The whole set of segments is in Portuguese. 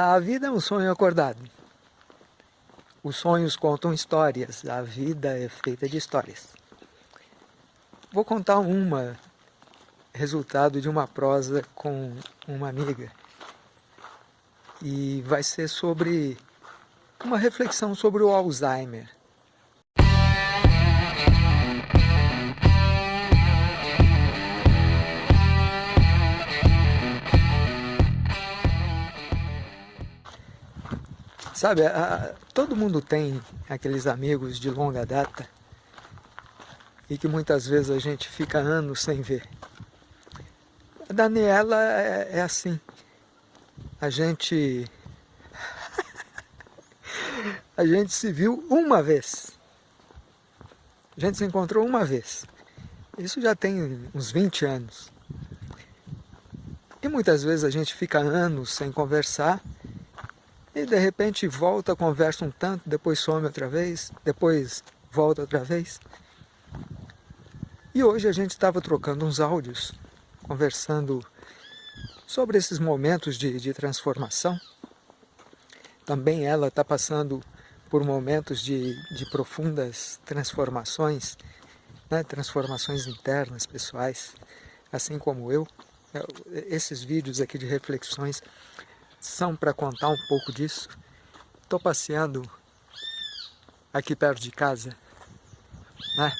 A vida é um sonho acordado. Os sonhos contam histórias, a vida é feita de histórias. Vou contar uma, resultado de uma prosa com uma amiga. E vai ser sobre uma reflexão sobre o Alzheimer. Sabe, a, todo mundo tem aqueles amigos de longa data e que muitas vezes a gente fica anos sem ver. A Daniela é, é assim. A gente... a gente se viu uma vez. A gente se encontrou uma vez. Isso já tem uns 20 anos. E muitas vezes a gente fica anos sem conversar e de repente volta, conversa um tanto, depois some outra vez, depois volta outra vez. E hoje a gente estava trocando uns áudios, conversando sobre esses momentos de, de transformação. Também ela está passando por momentos de, de profundas transformações, né? transformações internas, pessoais, assim como eu. Esses vídeos aqui de reflexões são para contar um pouco disso. Estou passeando aqui perto de casa, né?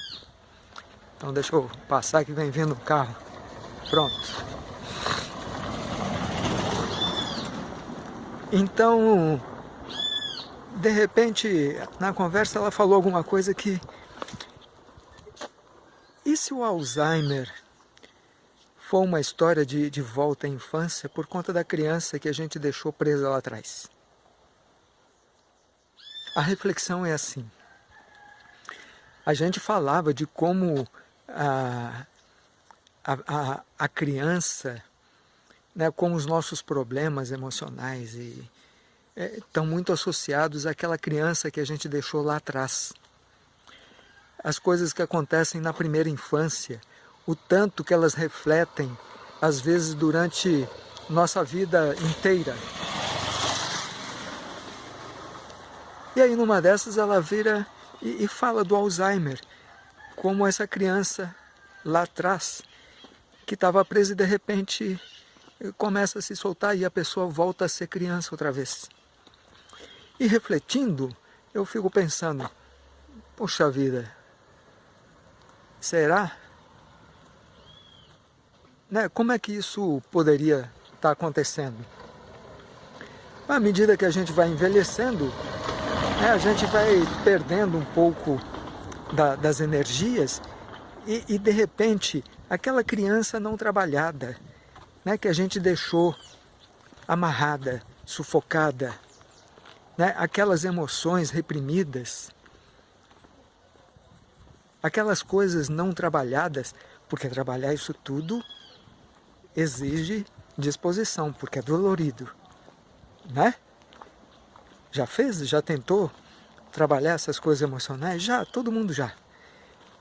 Então deixa eu passar que vem vindo o carro. Pronto. Então, de repente, na conversa ela falou alguma coisa que... E se o Alzheimer foi uma história de, de volta à infância por conta da criança que a gente deixou presa lá atrás. A reflexão é assim. A gente falava de como a, a, a criança, né, com os nossos problemas emocionais, e, é, estão muito associados àquela criança que a gente deixou lá atrás. As coisas que acontecem na primeira infância, o tanto que elas refletem, às vezes durante nossa vida inteira. E aí numa dessas ela vira e, e fala do Alzheimer, como essa criança lá atrás, que estava presa e de repente começa a se soltar e a pessoa volta a ser criança outra vez. E refletindo, eu fico pensando, poxa vida, será né, como é que isso poderia estar tá acontecendo? À medida que a gente vai envelhecendo, né, a gente vai perdendo um pouco da, das energias e, e, de repente, aquela criança não trabalhada, né, que a gente deixou amarrada, sufocada, né, aquelas emoções reprimidas, aquelas coisas não trabalhadas, porque trabalhar isso tudo exige disposição, porque é dolorido, né? Já fez? Já tentou trabalhar essas coisas emocionais? Já, todo mundo já.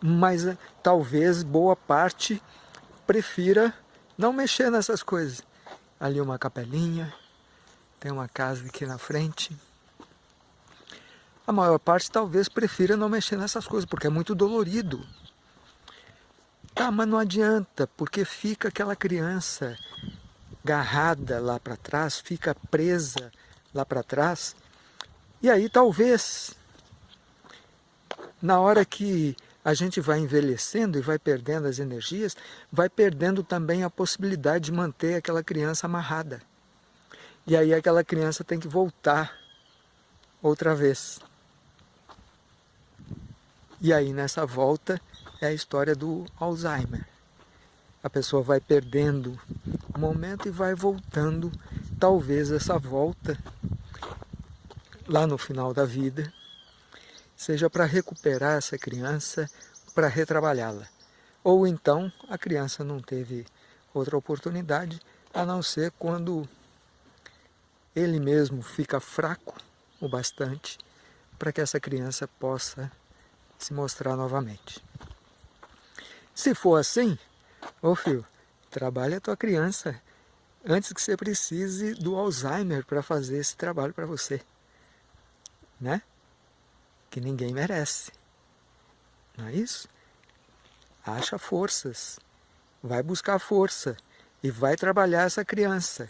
Mas eh, talvez boa parte prefira não mexer nessas coisas. Ali uma capelinha, tem uma casa aqui na frente. A maior parte talvez prefira não mexer nessas coisas, porque é muito dolorido. Tá, mas não adianta, porque fica aquela criança agarrada lá para trás, fica presa lá para trás. E aí talvez, na hora que a gente vai envelhecendo e vai perdendo as energias, vai perdendo também a possibilidade de manter aquela criança amarrada. E aí aquela criança tem que voltar outra vez. E aí nessa volta é a história do Alzheimer. A pessoa vai perdendo o momento e vai voltando, talvez essa volta, lá no final da vida, seja para recuperar essa criança, para retrabalhá-la. Ou então a criança não teve outra oportunidade, a não ser quando ele mesmo fica fraco o bastante para que essa criança possa se mostrar novamente. Se for assim, ô filho, trabalha a tua criança, antes que você precise do Alzheimer para fazer esse trabalho para você. Né? Que ninguém merece. Não é isso? Acha forças. Vai buscar força. E vai trabalhar essa criança.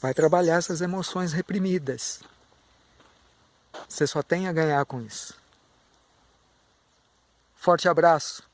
Vai trabalhar essas emoções reprimidas. Você só tem a ganhar com isso. Forte abraço.